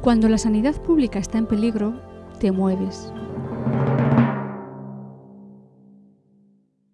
Cuando la sanidad pública está en peligro, te mueves.